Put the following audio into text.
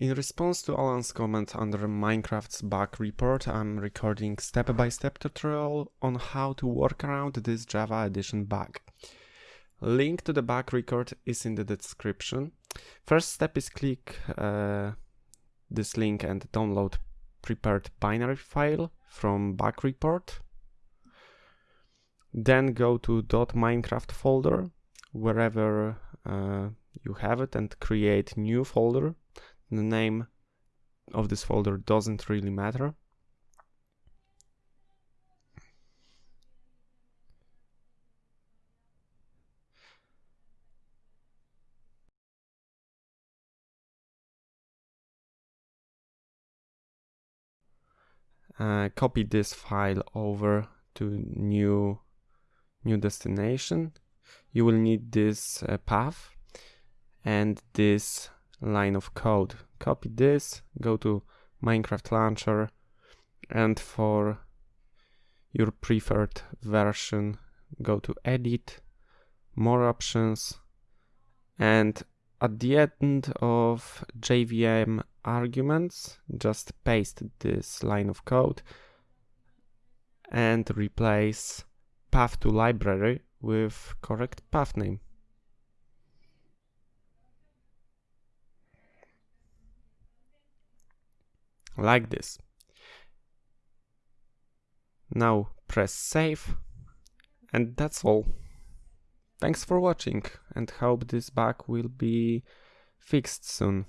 In response to Alan's comment under Minecraft's bug report, I'm recording step-by-step -step tutorial on how to work around this Java Edition bug. Link to the bug record is in the description. First step is click uh, this link and download prepared binary file from bug report. Then go to .minecraft folder, wherever uh, you have it and create new folder. The name of this folder doesn't really matter. Uh, copy this file over to new new destination you will need this uh, path and this line of code copy this go to minecraft launcher and for your preferred version go to edit more options and at the end of JVM arguments, just paste this line of code and replace path to library with correct path name. Like this. Now press save and that's all. Thanks for watching and hope this bug will be fixed soon.